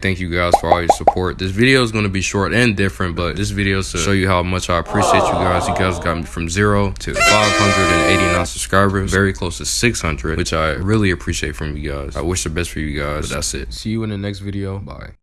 Thank you guys for all your support. This video is going to be short and different, but this video is to show you how much I appreciate you guys. You guys got me from zero to 589 subscribers, very close to 600, which I really appreciate from you guys. I wish the best for you guys. That's it. See you in the next video. Bye.